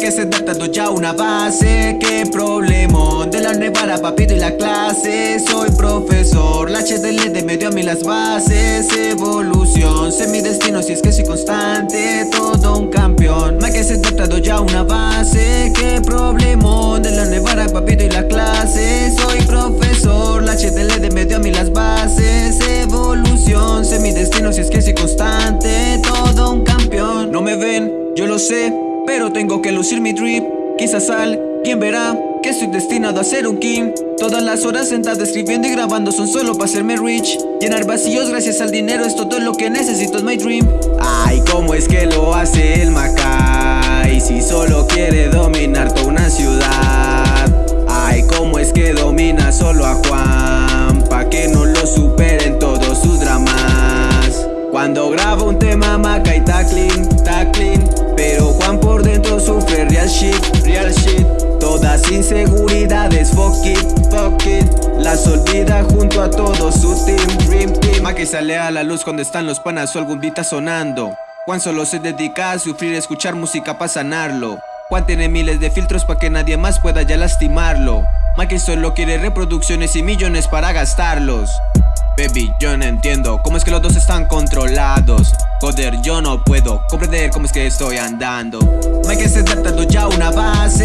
adaptando ya una base. Qué problema de la nevara papito y la clase. Soy profesor, la HDL de medio a mí las bases. Evolución, sé mi destino si es que soy constante. Todo un campeón, que se adaptado ya una base. Qué problema de la nevara papito y la clase. Soy profesor, la HDL de medio a mí las bases. Evolución, sé mi destino si es que soy constante. Todo un campeón No me ven, yo lo sé pero tengo que lucir mi drip. Quizás alguien verá que estoy destinado a ser un king Todas las horas sentado escribiendo y grabando son solo para hacerme rich. Llenar vacíos gracias al dinero es todo lo que necesito, es my dream. Ay, ¿cómo es que lo hace el Macay? Si solo quiere dominar toda una ciudad. Ay, ¿cómo es que domina solo a Juan? Pa' que no lo superen todos sus dramas. Cuando grabo un tema Macay está clean que sale a la luz cuando están los panas o algún beat sonando. Juan solo se dedica a sufrir, escuchar música para sanarlo. Juan tiene miles de filtros para que nadie más pueda ya lastimarlo. Ma que solo quiere reproducciones y millones para gastarlos. Baby, yo no entiendo cómo es que los dos están controlados. Joder, yo no puedo comprender cómo es que estoy andando. Mike se tratando ya una base